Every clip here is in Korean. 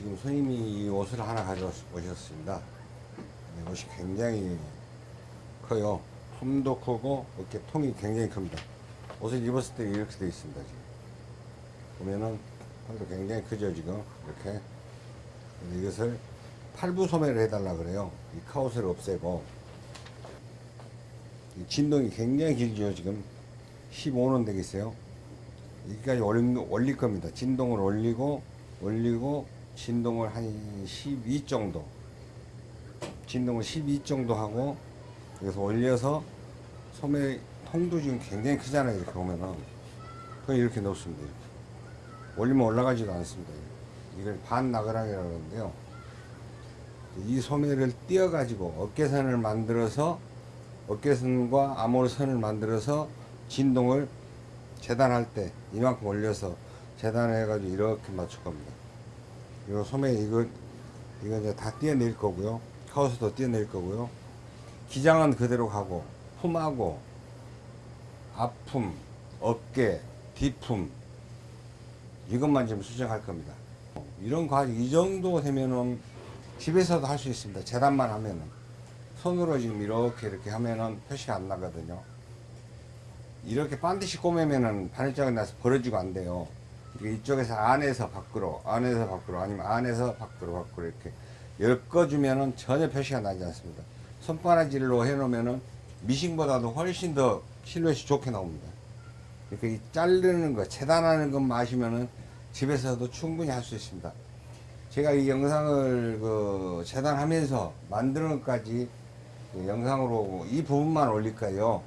지금 손님이 이 옷을 하나 가져오셨습니다. 이 옷이 굉장히 커요. 품도 크고 어깨 통이 굉장히 큽니다. 옷을 입었을 때 이렇게 되어 있습니다. 지금 보면은 통도 굉장히 크죠 지금 이렇게 이것을 팔부 소매를 해달라 그래요. 이 카옷을 없애고 이 진동이 굉장히 길죠 지금 15는 되겠어요. 여기까지 올릴 겁니다. 진동을 올리고 올리고 진동을 한 12 정도. 진동을 12 정도 하고 여기서 올려서 소매 통도 지금 굉장히 크잖아요 이렇게 보면은. 그냥 이렇게 놓습니다 이렇게. 올리면 올라가지도 않습니다. 이걸 반 나그랑이라고 하는데요. 이 소매를 띄어 가지고 어깨선을 만들어서 어깨선과 암홀선을 만들어서 진동을 재단할 때 이만큼 올려서 재단해 가지고 이렇게 맞출 겁니다 이 소매 이거 이거 이제 다 띄어낼 거고요. 카우스도 띄어낼 거고요. 기장은 그대로 가고 품하고 앞품 어깨 뒤품 이것만 지금 수정할 겁니다. 이런 과정 이 정도 되면은 집에서도 할 수 있습니다. 재단만 하면은. 손으로 지금 이렇게 이렇게 하면은 표시가 안 나거든요. 이렇게 반드시 꼬매면은 바늘장이 나서 벌어지고 안 돼요 이쪽에서 안에서 밖으로 안에서 밖으로 아니면 안에서 밖으로 밖으로 이렇게 엮어주면은 전혀 표시가 나지 않습니다. 손바닥질로 해놓으면은 미싱보다도 훨씬 더 실루엣이 좋게 나옵니다. 이렇게 이 자르는 거 재단하는 것만 아시면은 집에서도 충분히 할 수 있습니다. 제가 이 영상을 그 재단하면서 만드는 것까지 그 영상으로 이 부분만 올릴 거예요?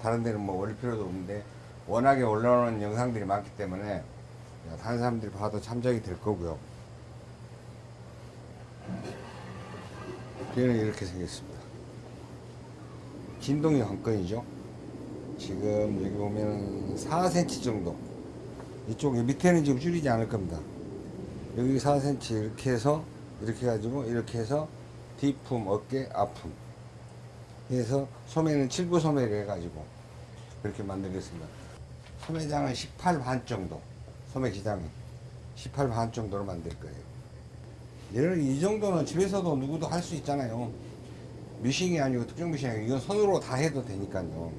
다른 데는 뭐 올릴 필요도 없는데 워낙에 올라오는 영상들이 많기 때문에 다른 사람들이 봐도 참작이 될 거고요. 뒤에는 이렇게 생겼습니다. 진동이 관건이죠. 지금 여기 보면 4cm 정도. 이쪽 밑에는 지금 줄이지 않을 겁니다. 여기 4cm 이렇게 해서 이렇게 해가지고 이렇게 해서 뒤품 어깨 앞품. 해서 소매는 7부 소매를 해가지고 그렇게 만들겠습니다. 소매장은 18반 정도 소매 기장이 18반 정도로 만들 거예요. 얘를 이 정도는 집에서도 누구도 할 수 있잖아요. 미싱이 아니고 특정 미싱이 아니고 이건 손으로 다 해도 되니까요.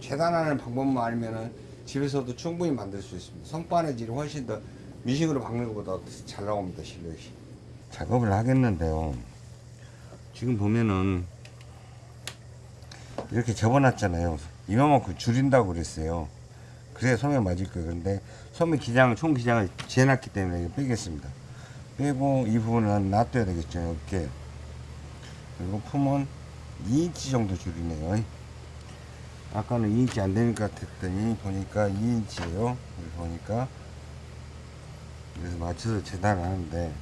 재단하는 방법만 알면은 집에서도 충분히 만들 수 있습니다. 성바느질이 훨씬 더 미싱으로 박는 것보다 잘 나옵니다 실루엣이. 작업을 하겠는데요. 지금 보면은 이렇게 접어놨잖아요. 이만큼 줄인다고 그랬어요 그래야 소매 맞을 거예요. 그런데 소매 기장을 총 기장을 재놨기 때문에 빼겠습니다. 빼고 이 부분은 놔둬야 되겠죠 이렇게 그리고 품은 2인치 정도 줄이네요. 아까는 2인치 안 되는 것 같았더니 보니까 2인치예요. 보니까. 그래서 맞춰서 재단하는데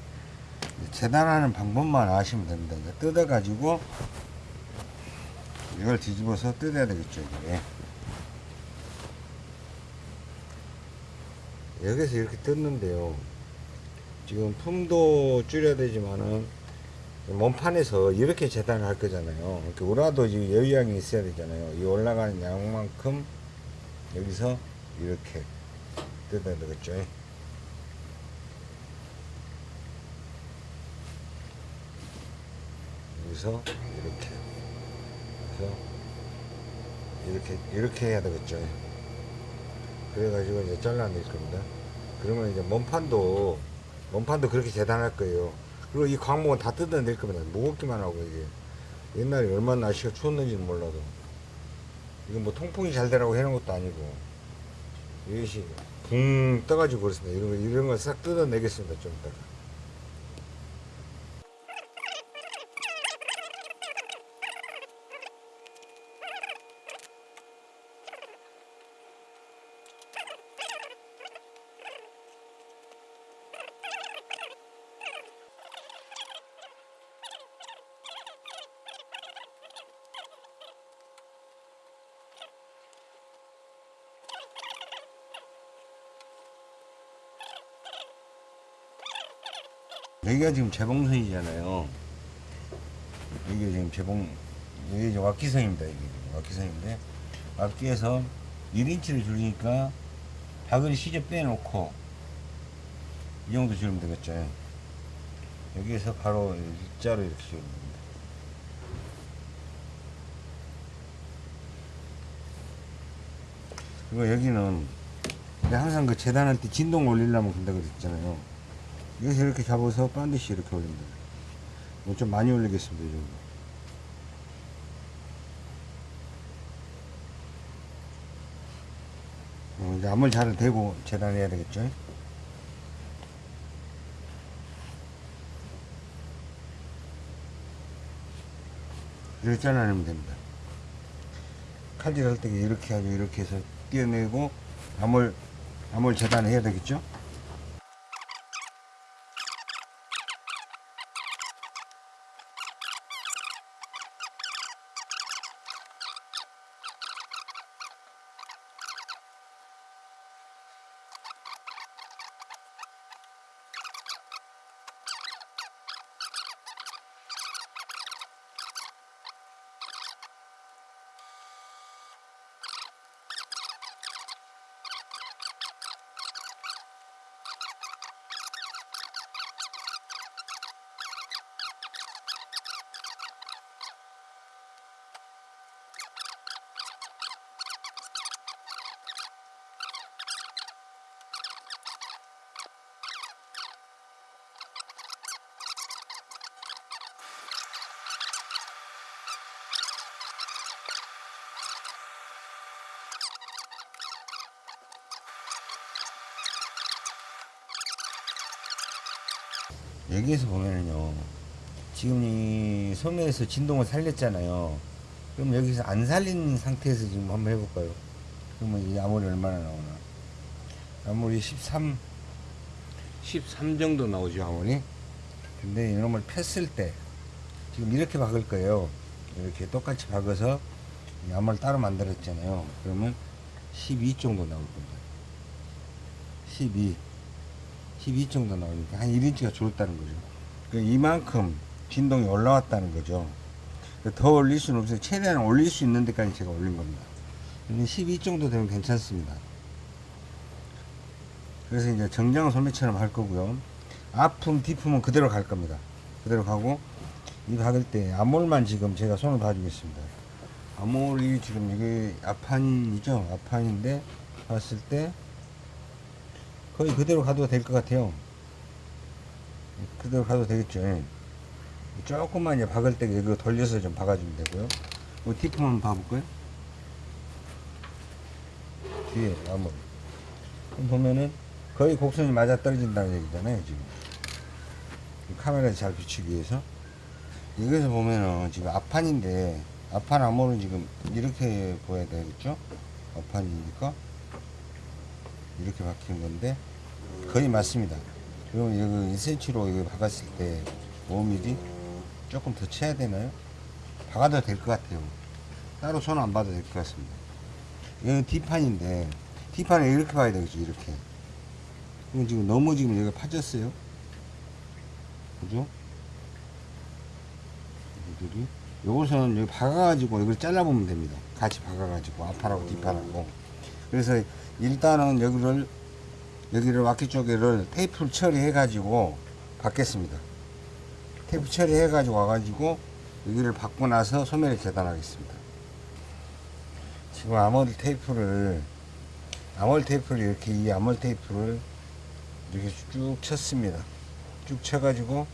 재단하는 방법만 아시면 됩니다. 뜯어 가지고 이걸 뒤집어서 뜯어야 되겠죠 이게 여기서 이렇게 뜯는데요. 지금 품도 줄여야 되지만은 몸판에서 이렇게 재단을 할 거잖아요. 이렇게 지금 여유양이 있어야 되잖아요. 이 올라가는 양만큼 여기서 이렇게 뜯어야 되겠죠. 여기서 이렇게 그래서 이렇게 이렇게 해야 되겠죠. 그래가지고 이제 잘라낼 겁니다 그러면 이제 몸판도 몸판도 그렇게 재단할 거예요. 그리고 이 광목은 다 뜯어낼 겁니다. 무겁기만 하고 이게. 옛날에 얼마나 날씨가 추웠는지는 몰라도. 이건 뭐 통풍이 잘 되라고 해놓은 것도 아니고. 이것이 붕 떠가지고 그렇습니다. 이런 거 이런 거싹 뜯어내겠습니다 좀 이따가 여기가 지금 재봉선이잖아요. 여기가 지금 재봉, 여기 이제 왁기선입니다. 이게 왁기선인데, 왁기에서 1인치를 줄이니까 바구니 시접 빼놓고, 이 정도 줄이면 되겠죠. 여기에서 바로 일자로 이렇게 씌우는 겁니다. 그리고 여기는 항상 그 재단할 때 진동 올리려면 그런다 그랬잖아요. 여기서 이렇게 잡아서 반드시 이렇게 올립니다. 뭐좀 많이 올리겠습니다, 이 정도. 어, 이제 암을 잘 대고 재단해야 되겠죠. 이렇게 잘라내면 됩니다. 칼질 할 때 이렇게 하고 이렇게 해서 띄어내고 암을 암을 재단해야 되겠죠. 여기에서 보면은요 지금 이 소매에서 진동을 살렸잖아요. 그럼 여기서 안 살린 상태에서 지금 한번 해볼까요? 그러면 이 아무리 얼마나 나오나? 아무리 13 13 정도 나오죠 아무리? 근데 이놈을 폈을 때 지금 이렇게 박을 거예요. 이렇게 똑같이 박아서 이 암을 따로 만들었잖아요. 그러면 12 정도 나올 겁니다. 12 12 정도 나오니까 한 1인치가 줄었다는 거죠. 그 이만큼 진동이 올라왔다는 거죠. 더 올릴 수는 없어요. 최대한 올릴 수 있는 데까지 제가 올린 겁니다. 12 정도 되면 괜찮습니다. 그래서 이제 정장 소매처럼 할 거고요. 아픔, 뒤품은 그대로 갈 겁니다. 그대로 가고 이 박을 때 암홀만 지금 제가 손을 봐주겠습니다. 암홀이 지금 이게 앞판이죠. 앞판인데 봤을 때 거의 그대로 가도 될 것 같아요. 그대로 가도 되겠죠. 예. 조금만 이제 박을 때 이거 돌려서 좀 박아주면 되고요. 뭐 티품 한번 봐볼까요? 뒤에 나무. 보면은 거의 곡선이 맞아 떨어진다는 얘기잖아요, 지금. 카메라에 잘 비추기 위해서. 여기서 보면은 지금 앞판인데, 앞판 암호는 지금 이렇게 보여야 되겠죠? 앞판이니까. 이렇게 박힌 건데 거의 맞습니다. 그리고 이거 1cm로 이거 박았을 때 5mm 조금 더 쳐야 되나요? 박아도 될 것 같아요. 따로 손 안 봐도 될 것 같습니다. 이건 D판인데 D판을 이렇게 봐야 되겠죠. 이렇게. 이건 지금 너무 지금 여기가 파졌어요. 그죠? 이들이 요것은 여기 박아가지고 이걸 잘라보면 됩니다. 같이 박아가지고 앞판하고 뒷판하고. 그래서 일단은 여기를 여기를 와키 쪽에를 테이프를 처리해 가지고 받겠습니다. 테이프 처리해 가지고 와 가지고 여기를 받고 나서 소매를 재단하겠습니다. 지금 아몰 테이프를 아몰 테이프를 이렇게 이 아몰 테이프를 이렇게 쭉 쳤습니다. 쭉 쳐 가지고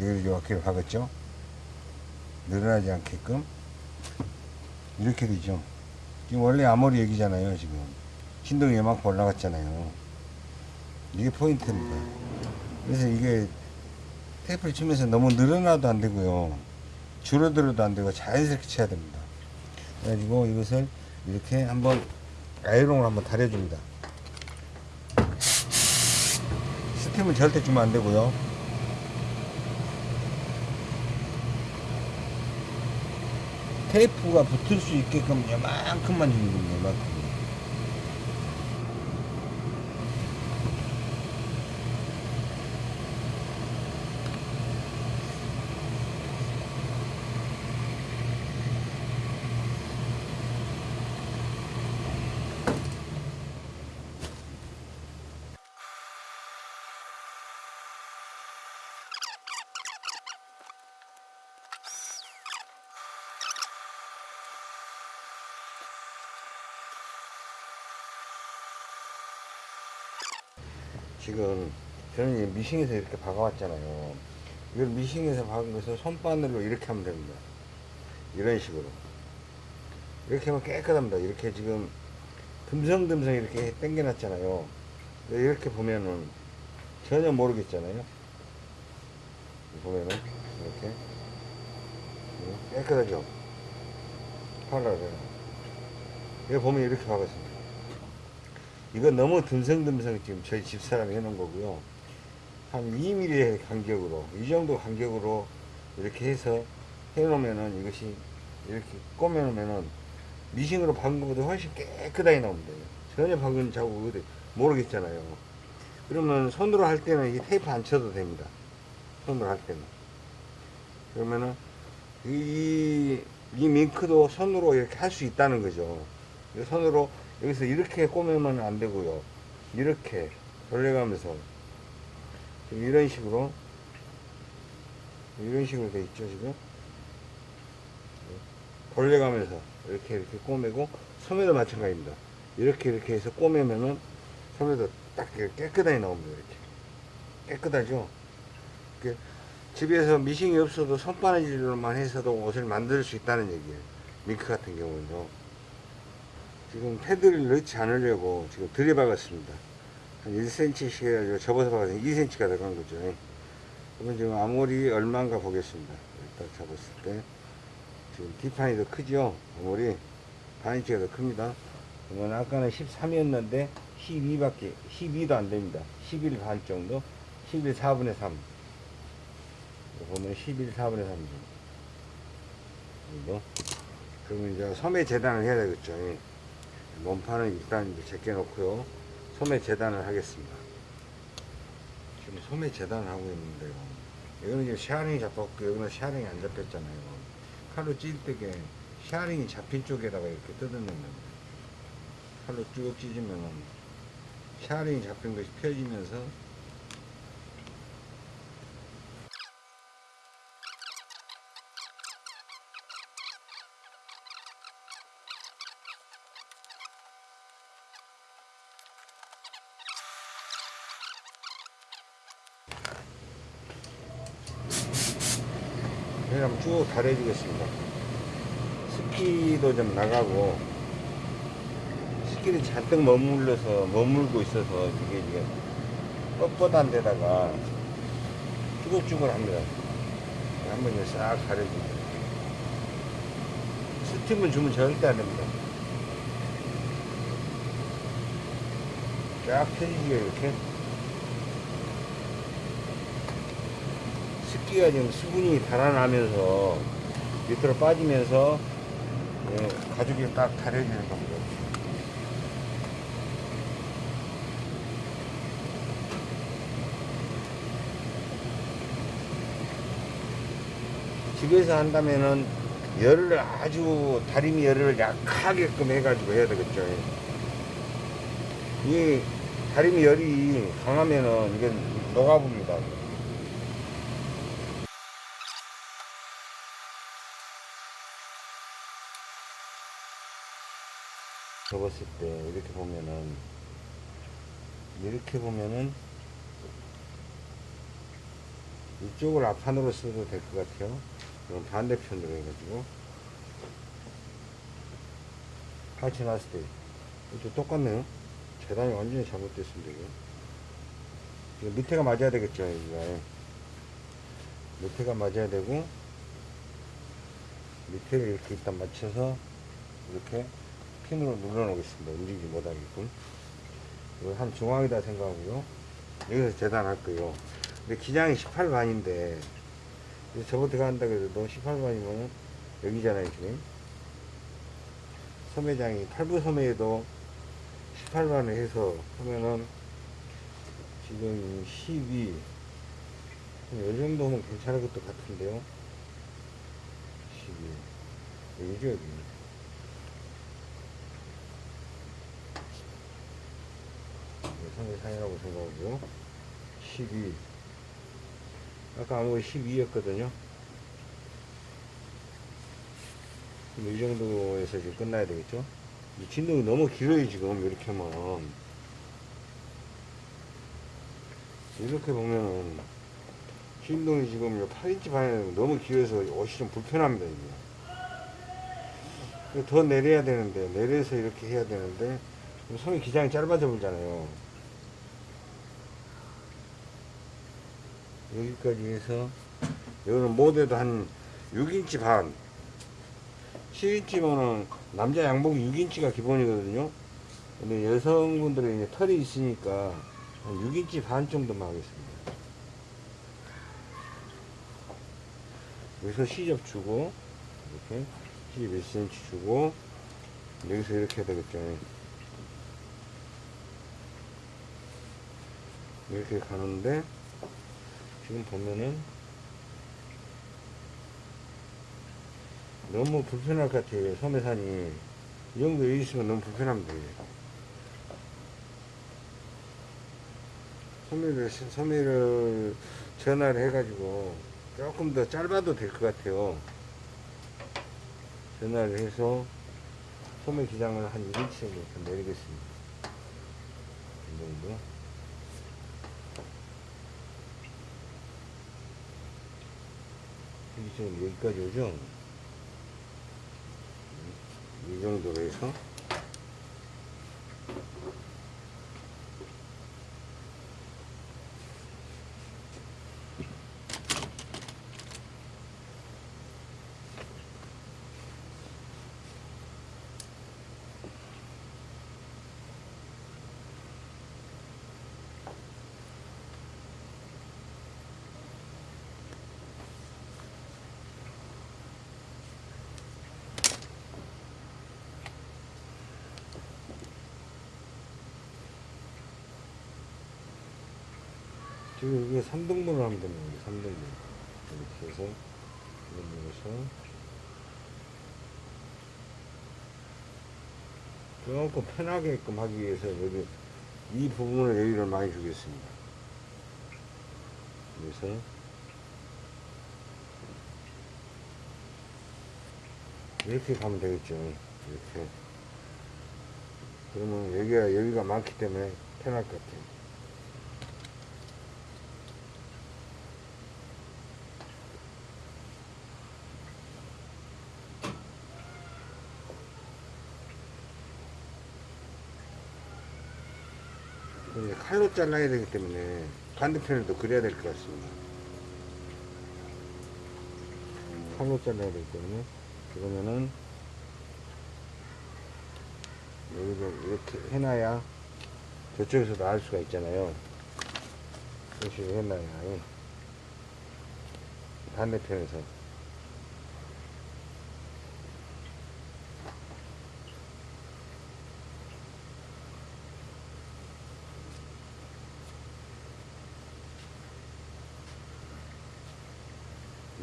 여기를 와키를 박았죠? 늘어나지 않게끔. 이렇게 되죠. 지금 원래 아몰이 여기잖아요 지금 진동이 이만큼 올라갔잖아요. 이게 포인트입니다. 그래서 이게 테이프를 치면서 너무 늘어나도 안 되고요. 줄어들어도 안 되고 자연스럽게 쳐야 됩니다. 그래가지고 이것을 이렇게 한번 아이롱을 한번 다려줍니다. 스팀은 절대 주면 안 되고요. 테이프가 붙을 수 있게끔 이만큼만 주는 겁니다. 이만큼. 지금 저는 미싱에서 이렇게 박아왔잖아요. 이걸 미싱에서 박은 것을 손바늘로 이렇게 하면 됩니다. 이런 식으로. 이렇게 하면 깨끗합니다. 이렇게 지금 듬성듬성 이렇게 당겨놨잖아요. 이렇게 보면은 전혀 모르겠잖아요. 보면은 이렇게 깨끗하죠. 팔라를 이거 보면 이렇게 박았습니다. 이건 너무 듬성듬성 지금 저희 집사람이 해놓은 거고요. 한 2mm 간격으로 이 정도 간격으로 이렇게 해서 해놓으면은 이것이 이렇게 꼬매놓으면은 미싱으로 박은 것보다 훨씬 깨끗하게 나옵니다. 전혀 박은 자국이 모르겠잖아요. 그러면 손으로 할 때는 이 테이프 안 쳐도 됩니다. 손으로 할 때는. 그러면은 이, 이 밍크도 손으로 이렇게 할 수 있다는 거죠. 이 손으로 여기서 이렇게 꼬매면 안 되고요. 이렇게 돌려가면서 이런 식으로 이런 식으로 돼 있죠 지금 돌려가면서 이렇게 이렇게 꼬매고 소매도 마찬가지입니다. 이렇게 이렇게 해서 꼬매면은 소매도 딱 깨끗하게 나옵니다. 이렇게 깨끗하죠. 이렇게 집에서 미싱이 없어도 손바느질로만 해서도 옷을 만들 수 있다는 얘기예요. 밍크 같은 경우는요. 지금 패드를 넣지 않으려고 지금 들여박았습니다. 한 1cm씩 해가지고 접어서 박아서 2cm가 들어간 거죠. 그러면 지금 아무리 얼마인가 보겠습니다. 일단 잡았을 때. 지금 뒷판이 더 크죠? 아무리 반인치가 더 큽니다. 그러면 아까는 13이었는데 12밖에 12도 안 됩니다. 11 반 정도, 11 4분의 3. 이거 보면 11 4분의 3 정도. 그러면 이제 소매 재단을 해야 되겠죠. 예. 몸판은 일단 이제 제껴 놓고요. 소매 재단을 하겠습니다. 지금 소매 재단을 하고 있는데요. 이거는 지금 샤링이 잡혔고, 여기는 샤링이 안 잡혔잖아요. 칼로 찔 때게 샤링이 잡힌 쪽에다가 이렇게 뜯어내는 겁니다. 칼로 쭉 찢으면은 샤링이 잡힌 것이 펴지면서 쭉 달해주겠습니다. 습기도 좀 나가고 습기를 잔뜩 머물러서 머물고 있어서 이게 이게 뻣뻣한 데다가 쭈글쭈글합니다. 한번 싹 가려줍니다. 스팀을 주면 절대 안 됩니다. 쫙 펴지게 이렇게 습기가 지금 수분이 달아나면서 밑으로 빠지면서 예, 가죽이 딱 가려지는 겁니다. 집에서 한다면은 열을 아주 다리미 열을 약하게끔 해가지고 해야 되겠죠. 이 다리미 열이 강하면은 이게 녹아봅니다. 접었을 때 이렇게 보면은 이렇게 보면은 이쪽을 앞판으로 써도 될 것 같아요. 그럼 반대편으로 해가지고 같이 놨을 때 이것도 똑같네요. 재단이 완전히 잘못됐습니다. 이거. 이거 밑에가 맞아야 되겠죠. 여기가 밑에가 맞아야 되고 밑에를 이렇게 일단 맞춰서 이렇게 핀으로 눌러 놓겠습니다. 움직이지 못하게끔. 이거 한 중앙이다 생각하고요. 여기서 재단할 거예요. 근데 기장이 18반인데, 저번에 한다 그래도 18반이면 여기잖아요, 지금. 소매장이, 8부 소매에도 18반을 해서 하면은 지금 12, 이 정도면 괜찮을 것도 같은데요. 12. 여기죠, 여기. 상해상이라고 생각하고 12 아까 아무 12였거든요. 이 정도에서 지금 끝나야 되겠죠? 이 진동이 너무 길어요 지금 이렇게 하면 이렇게 보면은 신동이 지금 요 8인치 반에 너무 길어서 옷이 좀 불편합니다 이게. 더 내려야 되는데 내려서 이렇게 해야 되는데 손이 기장이 짧아져 보잖아요 여기까지 해서 여기는 모대도 한 6인치 반. 7인치면은 남자 양복이 6인치가 기본이거든요. 근데 여성분들은 이제 털이 있으니까 한 6인치 반 정도만 하겠습니다. 여기서 시접 주고 이렇게 시접 1cm 주고 여기서 이렇게 해야 되겠죠. 이렇게 가는데 지금 보면은 너무 불편할 것 같아요. 소매산이. 이 정도 여기 있으면 너무 불편합니다. 소매를 소매를 전화를 해가지고 조금 더 짧아도 될 것 같아요. 전화를 해서 소매 기장을 한 1인치 정도 내리겠습니다. 이 정도 여기 지금 여기까지 오죠? 이 정도로 해서 지금 이게 3등분을 하면 거예요 3등분. 이렇게 해서 3등분해서. 조금 편하게끔 하기 위해서 여기 이 부분을 여기를 많이 주겠습니다. 그래서 이렇게 가면 되겠죠. 이렇게. 그러면 여기가 여기가 많기 때문에 편할 것 같아요 잘라야 되기 때문에 반대편에도 그려야 될 것 같습니다. 칼로 잘라야 되기 때문에 그러면은 여기서 이렇게 해놔야 저쪽에서도 알 수가 있잖아요. 이런 식으로 해놔야 예. 반대편에서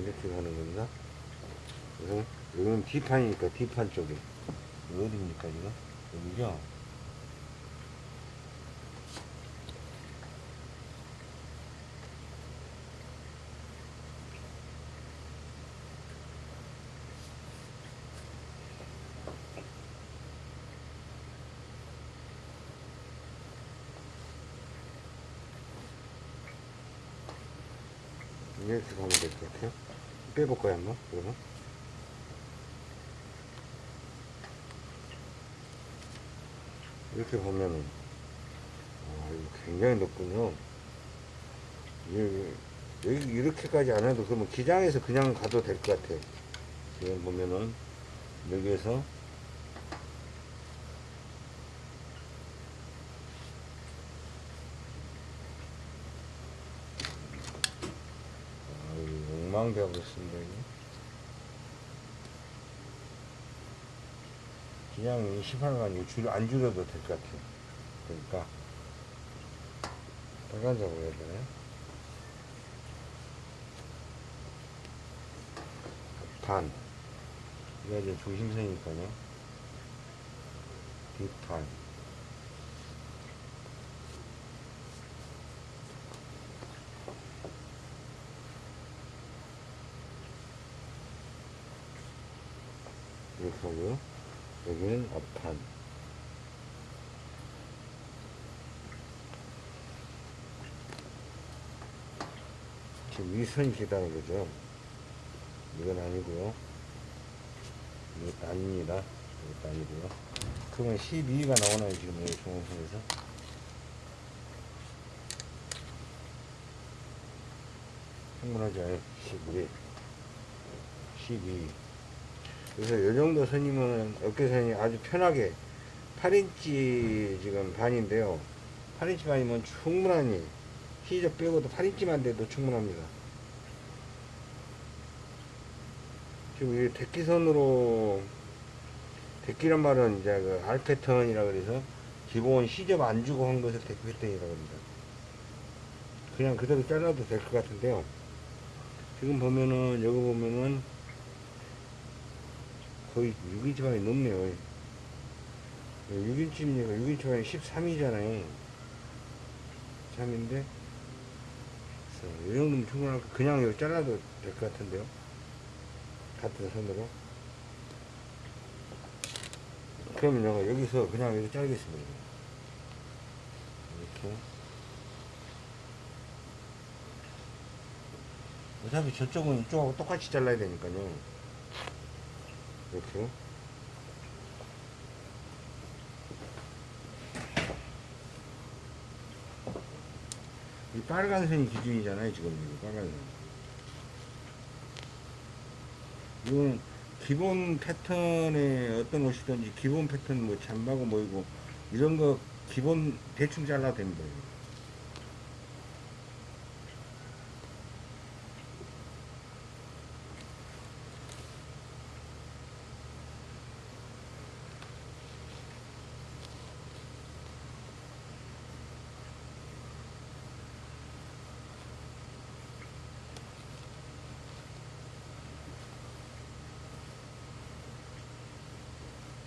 이렇게 가는 건가? 그래서 여기는 D판이니까 D판 쪽에 이거 어디입니까 지금? 여기죠? 이렇게 가면 될 것 같아요. 빼볼까요, 한번? 그러면? 이렇게 보면은, 아, 이거 굉장히 높군요. 여기, 이렇게까지 안 해도 그러면 기장에서 그냥 가도 될 것 같아요. 지금 보면은, 여기에서 아, 이거 버렸습니다. 이거. 그냥 이 시판을 줄, 안 줄여도 될 것 같아요. 그러니까, 빨간색으로 해야 되나요? 반. 이게 이제 조심성이니까요. 뒷판. 하고요. 여기는 앞판. 지금 기다는 거죠. 이건 아니고요. 이것도 아닙니다. 이것도 아니고요. 그러면 12가 나오나요, 지금 여기 중앙선에서? 충분하죠. 12. 12. 그래서 이 정도 선이면 어깨선이 아주 편하게 8인치 지금 반인데요. 8인치 반이면 충분하니 시접 빼고도 8인치만 돼도 충분합니다. 지금 이 데키선으로 데키란 말은 이제 그 알 패턴이라 그래서 기본 시접 안 주고 한 것을 でき 패턴이라고 합니다. 그냥 그대로 잘라도 될 것 같은데요. 지금 보면은 여기 보면은 거의 6인치 반이 넘네요. 6인치입니까? 6인치 반이 13이잖아요. 13인데 이 정도면 충분할 거 그냥 이거 잘라도 될 것 같은데요. 같은 선으로. 그러면 제가 여기서 그냥 이렇게 자르겠습니다. 이렇게. 어차피 저쪽은 이쪽하고 똑같이 잘라야 되니까요. 이렇게. 이 빨간 선이 기준이잖아요, 지금 이거 빨간 선. 이거는 기본 패턴의 어떤 옷이든지 기본 패턴 뭐 잠바고 뭐이고 이런 거 기본 대충 잘라도 됩니다.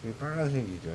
이게 빨간색이죠.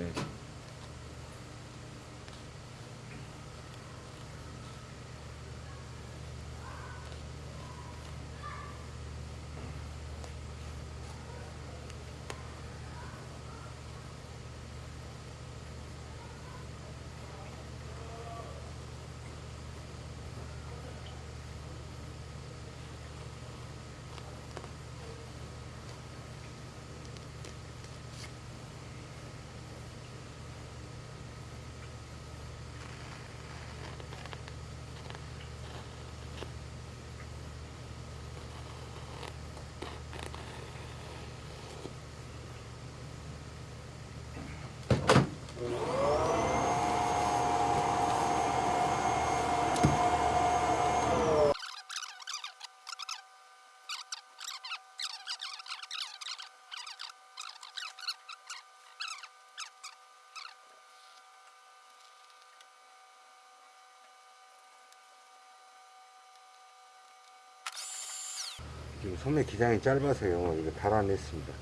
지금 소매 기장이 짧아서요. 이거 달아냈습니다.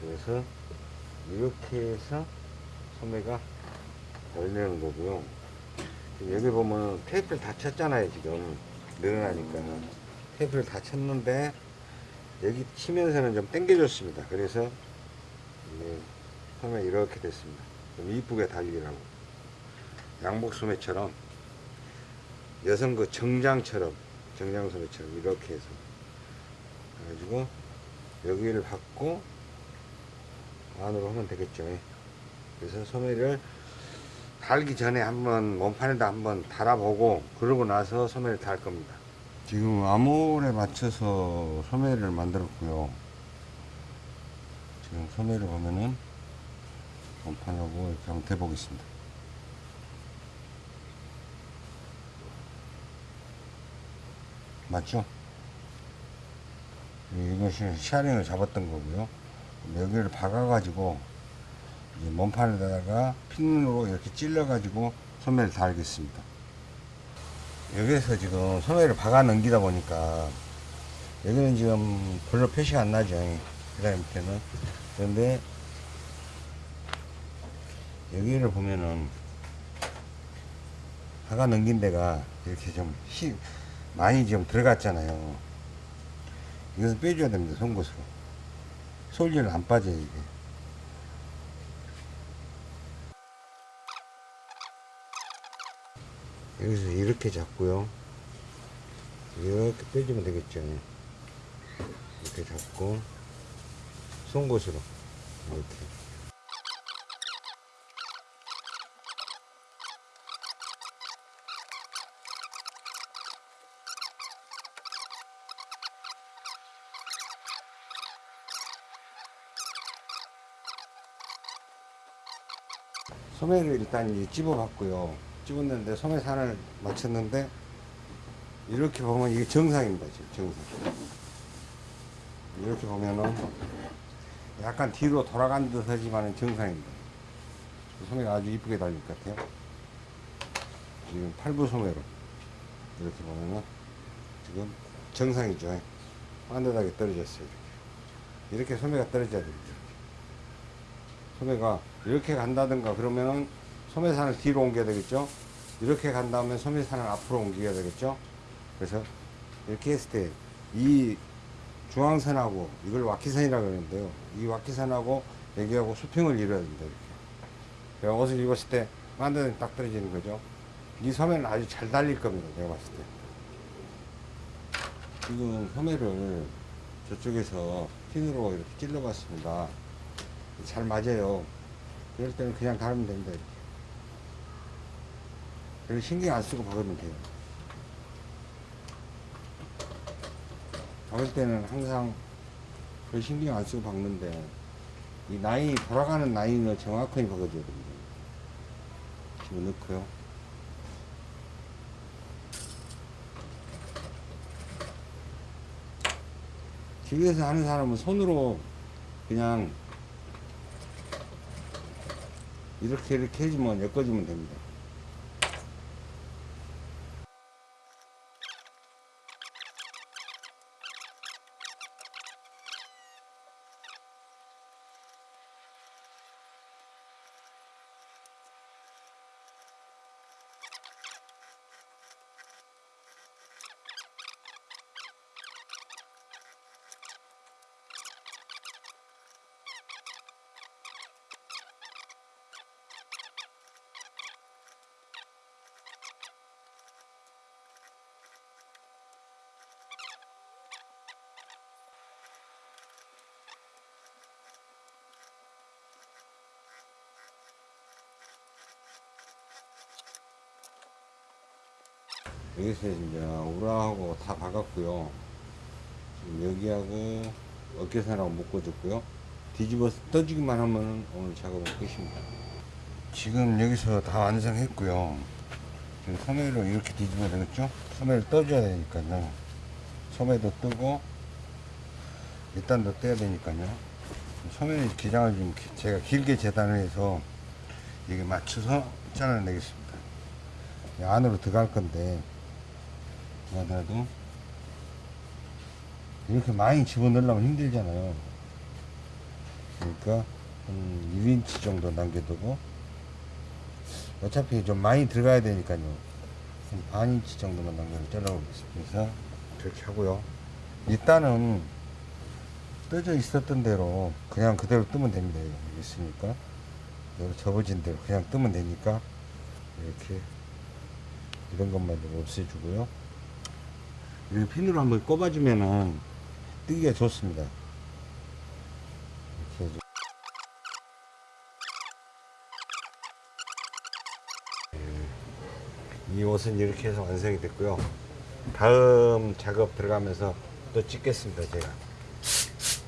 그래서 이렇게 해서 소매가 열리는 거고요. 여기 보면 테이프를 다 쳤잖아요. 지금 늘어나니까 테이프를 다 쳤는데 여기 치면서는 좀 당겨줬습니다. 그래서 소매 이렇게 됐습니다. 좀 이쁘게 달리라고 양복 소매처럼 여성 그 정장처럼 정장 소매처럼 이렇게 해서 그래가지고 여기를 받고 안으로 하면 되겠죠. 그래서 소매를 달기 전에 한번 몸판에다 한번 달아보고 그러고 나서 소매를 달 겁니다. 지금 암홀에 맞춰서 소매를 만들었고요. 지금 소매를 보면은 몸판하고 이렇게 한번 대보겠습니다. 맞죠? 이것이 샤링을 잡았던 거고요. 여기를 박아가지고 이제 몸판에다가 핀으로 이렇게 찔러가지고 소매를 달겠습니다. 여기에서 지금 소매를 박아 넘기다 보니까 여기는 지금 별로 표시가 안 나죠. 그 다음 밑에는. 그런데 여기를 보면은 박아 넘긴 데가 이렇게 좀 히, 많이 좀 들어갔잖아요. 이것은 빼줘야 됩니다. 송곳으로. 솔질은 안 빠져요, 이게. 여기서 이렇게 잡고요. 이렇게 빼주면 되겠죠. 이렇게 잡고 송곳으로 이렇게. 소매를 일단 이제 집어봤고요. 집었는데 소매 산을 맞췄는데 이렇게 보면 이게 정상입니다. 지금 정상. 이렇게 보면은 약간 뒤로 돌아간 듯 하지만은 정상입니다. 소매가 아주 이쁘게 달릴 것 같아요. 지금 팔부 소매로 이렇게 보면은 지금 정상이죠. 반듯하게 떨어졌어요. 이렇게, 이렇게 소매가 떨어져야 됩니다. 소매가 이렇게 간다든가 그러면은 소매산을 뒤로 옮겨야 되겠죠. 이렇게 간다면 소매산을 앞으로 옮겨야 되겠죠. 그래서 이렇게 했을 때 이 중앙선하고 이걸 와키선이라고 그러는데요. 이 와키선하고 여기하고 수평을 이뤄야 된다. 이렇게. 옷을 입었을 때 만드는 딱 떨어지는 거죠. 이 소매는 아주 잘 달릴 겁니다. 내가 봤을 때. 지금 소매를 저쪽에서 핀으로 이렇게 찔러 봤습니다. 잘 맞아요. 이럴 때는 그냥 달으면 됩니다. 이렇게. 별로 신경 안 쓰고 박으면 돼요. 박을 때는 항상 별 신경 안 쓰고 박는데 이 라인이 돌아가는 라인을 정확하게 박아줘야 됩니다. 집어넣고요. 집에서 하는 사람은 손으로 그냥 이렇게 이렇게 해주면 엮어주면 됩니다. 여기서 이제 우라하고 다 박았고요. 여기하고 어깨선하고 묶어줬고요. 뒤집어서 떠주기만 하면 오늘 작업은 끝입니다. 지금 여기서 다 완성했고요. 지금 소매로 이렇게 뒤집어야 되겠죠? 소매를 떠줘야 되니까요. 소매도 뜨고 밑단도 떼야 되니까요. 소매 기장을 좀 기- 제가 길게 재단을 해서 이게 맞춰서 잘라내겠습니다. 이 안으로 들어갈 건데 하더라도 이렇게 많이 집어넣으려면 힘들잖아요. 그러니까 한 1인치 정도 남겨두고 어차피 좀 많이 들어가야 되니까요. 한 반인치 정도만 남겨서 잘라보겠습니다. 그래서 그렇게 하고요. 일단은 떠져 있었던 대로 그냥 그대로 뜨면 됩니다. 이거 있으니까 여기 접어진 대로 그냥 뜨면 되니까 이렇게 이런 것만 좀 없애주고요. 이 핀으로 한번 꼽아주면은 뜨기가 좋습니다. 이 옷은 이렇게 해서 완성이 됐고요. 다음 작업 들어가면서 또 찍겠습니다, 제가.